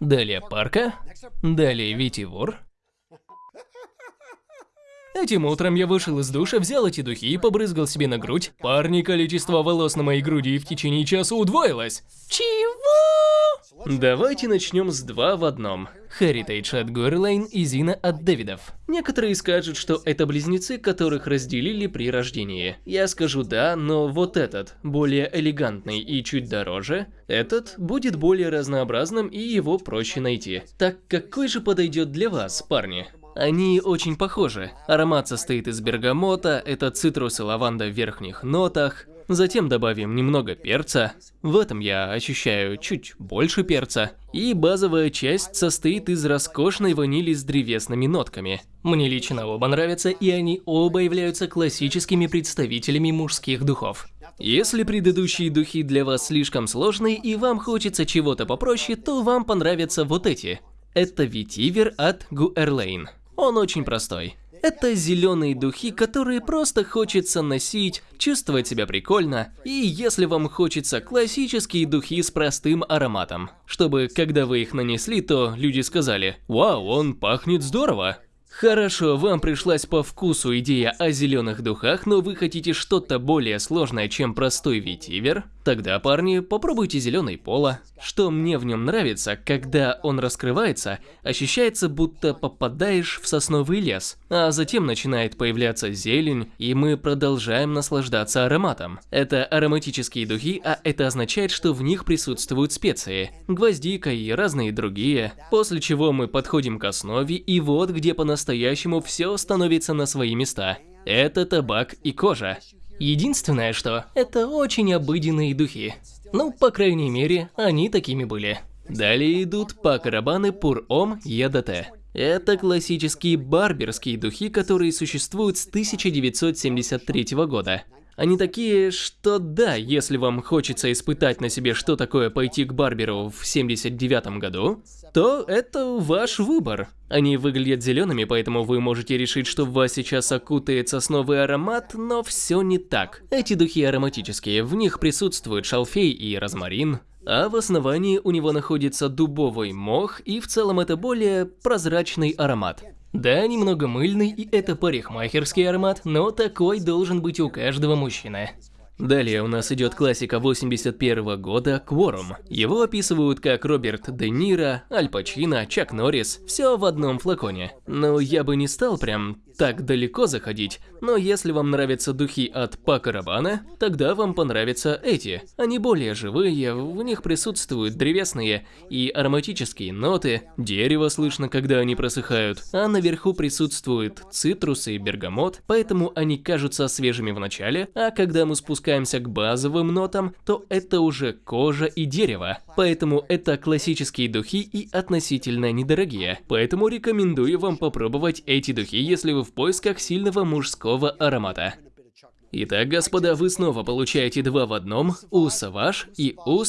далее парка, далее ветивор. Этим утром я вышел из душа, взял эти духи и побрызгал себе на грудь. Парни, количество волос на моей груди в течение часа удвоилось. Чего? Давайте начнем с два в одном. Heritage от Горлейн и Зина от Дэвидов. Некоторые скажут, что это близнецы, которых разделили при рождении. Я скажу да, но вот этот, более элегантный и чуть дороже, этот будет более разнообразным и его проще найти. Так какой же подойдет для вас, парни? Они очень похожи. Аромат состоит из бергамота, это цитрус и лаванда в верхних нотах. Затем добавим немного перца. В этом я ощущаю чуть больше перца. И базовая часть состоит из роскошной ванили с древесными нотками. Мне лично оба нравятся, и они оба являются классическими представителями мужских духов. Если предыдущие духи для вас слишком сложные и вам хочется чего-то попроще, то вам понравятся вот эти. Это ветивер от Гуэрлейн. Он очень простой. Это зеленые духи, которые просто хочется носить, чувствовать себя прикольно, и если вам хочется классические духи с простым ароматом, чтобы когда вы их нанесли, то люди сказали «Вау, он пахнет здорово!» Хорошо, вам пришлась по вкусу идея о зеленых духах, но вы хотите что-то более сложное, чем простой ветивер? Тогда, парни, попробуйте зеленый пола. Что мне в нем нравится, когда он раскрывается, ощущается, будто попадаешь в сосновый лес, а затем начинает появляться зелень, и мы продолжаем наслаждаться ароматом. Это ароматические духи, а это означает, что в них присутствуют специи, гвоздика и разные другие, после чего мы подходим к основе, и вот где по-настоящему все становится на свои места. Это табак и кожа. Единственное, что это очень обыденные духи. Ну, по крайней мере, они такими были. Далее идут Пакарабаны Пур-Ом Ядате. Это классические барберские духи, которые существуют с 1973 года. Они такие, что да, если вам хочется испытать на себе, что такое пойти к барберу в 79 году, то это ваш выбор. Они выглядят зелеными, поэтому вы можете решить, что в вас сейчас окутает сосновый аромат, но все не так. Эти духи ароматические, в них присутствует шалфей и розмарин, а в основании у него находится дубовый мох, и в целом это более прозрачный аромат. Да, немного мыльный, и это парикмахерский аромат, но такой должен быть у каждого мужчины. Далее у нас идет классика 81 года «Кворум». Его описывают как Роберт Де Ниро, Аль Пачино, Чак Норрис, все в одном флаконе. Но я бы не стал прям так далеко заходить, но если вам нравятся духи от Пака Рабана, тогда вам понравятся эти. Они более живые, в них присутствуют древесные и ароматические ноты, дерево слышно, когда они просыхают, а наверху присутствуют цитрусы и бергамот, поэтому они кажутся свежими в начале, а когда мы спускаемся к базовым нотам, то это уже кожа и дерево. Поэтому это классические духи и относительно недорогие. Поэтому рекомендую вам попробовать эти духи, если вы в поисках сильного мужского аромата. Итак, господа, вы снова получаете два в одном у и у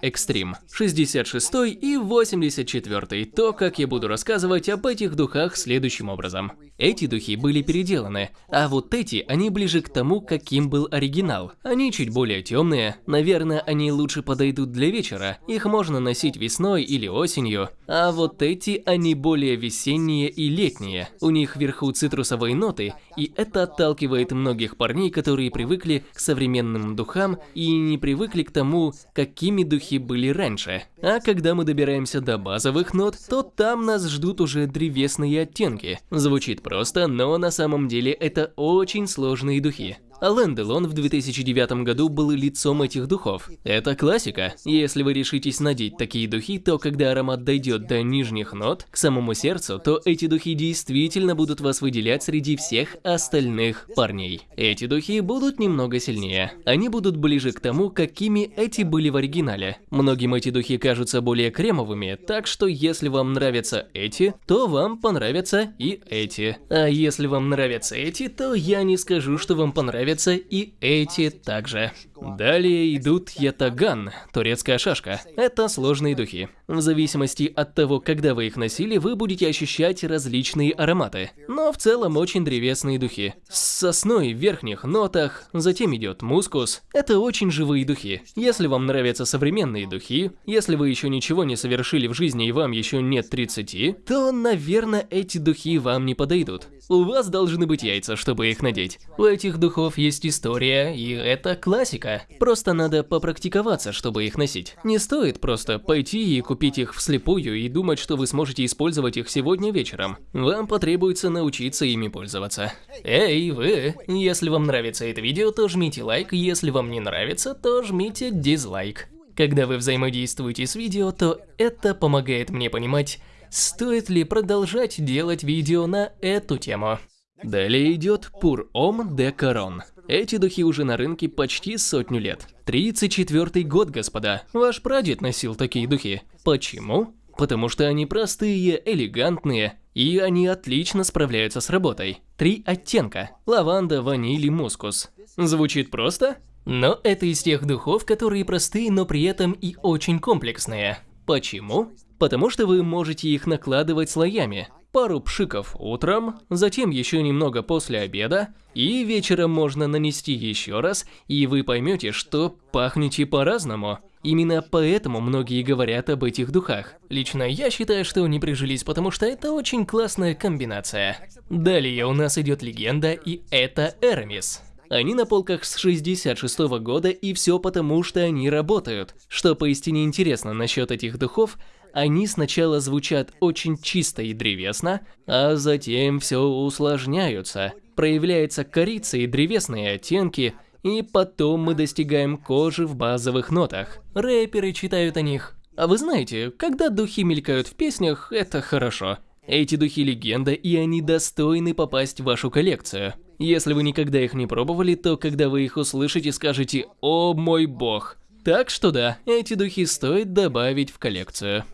Extreme. 66 и 84 то, как я буду рассказывать об этих духах следующим образом. Эти духи были переделаны, а вот эти, они ближе к тому, каким был оригинал. Они чуть более темные, наверное, они лучше подойдут для вечера, их можно носить весной или осенью. А вот эти, они более весенние и летние. У них вверху цитрусовые ноты, и это отталкивает многих парней, которые привыкли к современным духам и не привыкли к тому, какими духи были раньше. А когда мы добираемся до базовых нот, то там нас ждут уже древесные оттенки. Звучит просто, но на самом деле это очень сложные духи. Ален Делон в 2009 году был лицом этих духов. Это классика. Если вы решитесь надеть такие духи, то когда аромат дойдет до нижних нот, к самому сердцу, то эти духи действительно будут вас выделять среди всех остальных парней. Эти духи будут немного сильнее. Они будут ближе к тому, какими эти были в оригинале. Многим эти духи кажутся более кремовыми, так что если вам нравятся эти, то вам понравятся и эти. А если вам нравятся эти, то я не скажу, что вам понравятся нравятся и эти также. Далее идут ятаган, турецкая шашка. Это сложные духи. В зависимости от того, когда вы их носили, вы будете ощущать различные ароматы. Но в целом очень древесные духи. С сосной в верхних нотах, затем идет мускус. Это очень живые духи. Если вам нравятся современные духи, если вы еще ничего не совершили в жизни и вам еще нет 30, то, наверное, эти духи вам не подойдут. У вас должны быть яйца, чтобы их надеть. У этих духов есть история, и это классика. Просто надо попрактиковаться, чтобы их носить. Не стоит просто пойти и купить их вслепую и думать, что вы сможете использовать их сегодня вечером. Вам потребуется научиться ими пользоваться. Эй, вы! Если вам нравится это видео, то жмите лайк, если вам не нравится, то жмите дизлайк. Когда вы взаимодействуете с видео, то это помогает мне понимать, стоит ли продолжать делать видео на эту тему. Далее идет Пур Ом де Корон. Эти духи уже на рынке почти сотню лет. 34 год, господа. Ваш прадед носил такие духи. Почему? Потому что они простые, элегантные, и они отлично справляются с работой. Три оттенка – лаванда, ваниль и мускус. Звучит просто? Но это из тех духов, которые простые, но при этом и очень комплексные. Почему? Потому что вы можете их накладывать слоями. Пару пшиков утром, затем еще немного после обеда, и вечером можно нанести еще раз, и вы поймете, что пахнете по-разному. Именно поэтому многие говорят об этих духах. Лично я считаю, что они прижились, потому что это очень классная комбинация. Далее у нас идет легенда, и это Эрамис. Они на полках с 66 -го года, и все потому, что они работают. Что поистине интересно насчет этих духов, они сначала звучат очень чисто и древесно, а затем все усложняются. Проявляется корица и древесные оттенки, и потом мы достигаем кожи в базовых нотах. Рэперы читают о них. А вы знаете, когда духи мелькают в песнях, это хорошо. Эти духи легенда, и они достойны попасть в вашу коллекцию. Если вы никогда их не пробовали, то когда вы их услышите, скажете «О мой бог». Так что да, эти духи стоит добавить в коллекцию.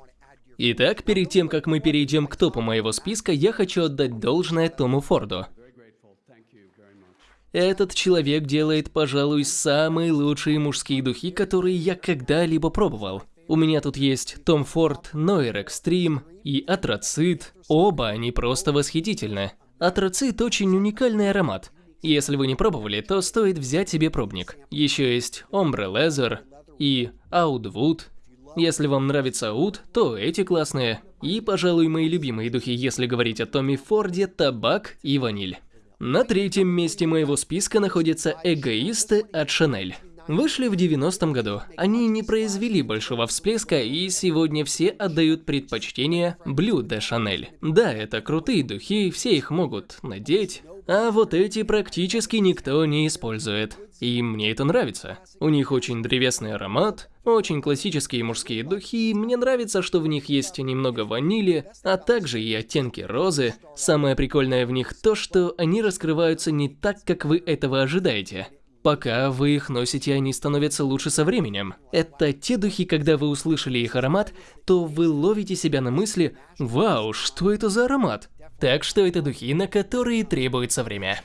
Итак, перед тем, как мы перейдем к топу моего списка, я хочу отдать должное Тому Форду. Этот человек делает, пожалуй, самые лучшие мужские духи, которые я когда-либо пробовал. У меня тут есть Том Форд, Noir Extreme и Атроцит. Оба они просто восхитительны. Атроцит очень уникальный аромат. Если вы не пробовали, то стоит взять себе пробник. Еще есть Ombre Leather и Outwood. Если вам нравится Oud, то эти классные. И, пожалуй, мои любимые духи, если говорить о Томе Форде, табак и ваниль. На третьем месте моего списка находятся эгоисты от Шанель. Вышли в 90-м году. Они не произвели большого всплеска, и сегодня все отдают предпочтение de Chanel. Да, это крутые духи, все их могут надеть, а вот эти практически никто не использует. И мне это нравится. У них очень древесный аромат, очень классические мужские духи, мне нравится, что в них есть немного ванили, а также и оттенки розы. Самое прикольное в них то, что они раскрываются не так, как вы этого ожидаете. Пока вы их носите, они становятся лучше со временем. Это те духи, когда вы услышали их аромат, то вы ловите себя на мысли «Вау, что это за аромат?» Так что это духи, на которые требуется время.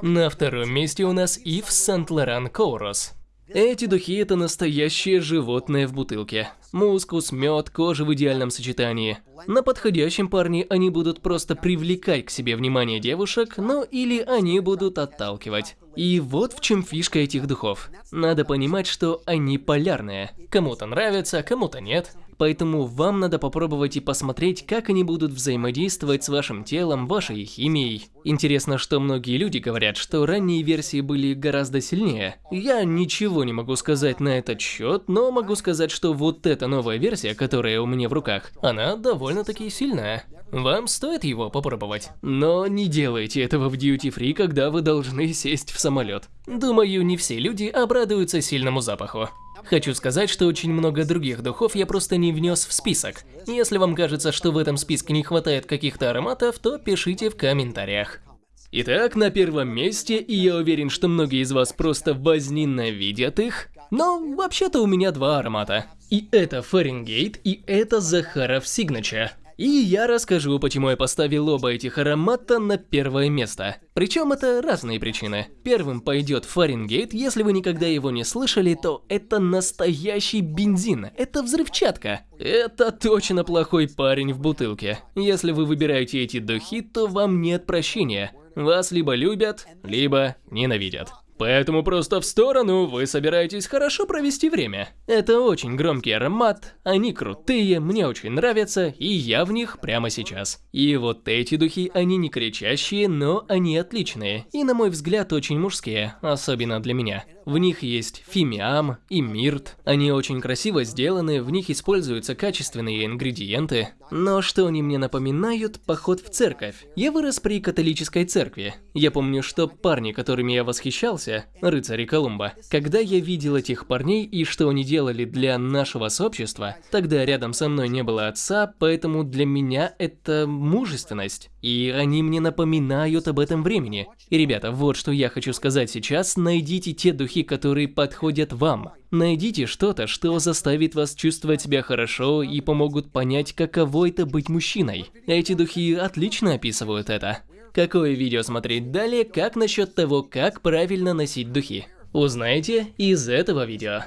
На втором месте у нас Ив Laurent Kouros. Эти духи это настоящее животное в бутылке. Мускус, мед, кожа в идеальном сочетании. На подходящем парне они будут просто привлекать к себе внимание девушек, но или они будут отталкивать. И вот в чем фишка этих духов. Надо понимать, что они полярные. Кому-то нравится, кому-то нет. Поэтому вам надо попробовать и посмотреть, как они будут взаимодействовать с вашим телом, вашей химией. Интересно, что многие люди говорят, что ранние версии были гораздо сильнее. Я ничего не могу сказать на этот счет, но могу сказать, что вот эта новая версия, которая у меня в руках, она довольно-таки сильная. Вам стоит его попробовать. Но не делайте этого в Duty Free, когда вы должны сесть в самолет. Думаю, не все люди обрадуются сильному запаху. Хочу сказать, что очень много других духов я просто не внес в список. Если вам кажется, что в этом списке не хватает каких-то ароматов, то пишите в комментариях. Итак, на первом месте, и я уверен, что многие из вас просто возненавидят их, но вообще-то у меня два аромата. И это Фаренгейт, и это Захаров Signature. И я расскажу, почему я поставил оба этих аромата на первое место. Причем это разные причины. Первым пойдет Фаренгейт, если вы никогда его не слышали, то это настоящий бензин, это взрывчатка. Это точно плохой парень в бутылке. Если вы выбираете эти духи, то вам нет прощения. Вас либо любят, либо ненавидят. Поэтому просто в сторону вы собираетесь хорошо провести время. Это очень громкий аромат, они крутые, мне очень нравятся, и я в них прямо сейчас. И вот эти духи, они не кричащие, но они отличные, и на мой взгляд очень мужские, особенно для меня. В них есть фимиам и мирт, они очень красиво сделаны, в них используются качественные ингредиенты. Но что они мне напоминают, поход в церковь. Я вырос при католической церкви. Я помню, что парни, которыми я восхищался, рыцари Колумба, когда я видел этих парней и что они делали для нашего сообщества, тогда рядом со мной не было отца, поэтому для меня это мужественность. И они мне напоминают об этом времени. И, ребята, вот что я хочу сказать сейчас, найдите те духи, которые подходят вам. Найдите что-то, что заставит вас чувствовать себя хорошо и помогут понять, каково это быть мужчиной. Эти духи отлично описывают это. Какое видео смотреть далее, как насчет того, как правильно носить духи? Узнаете из этого видео.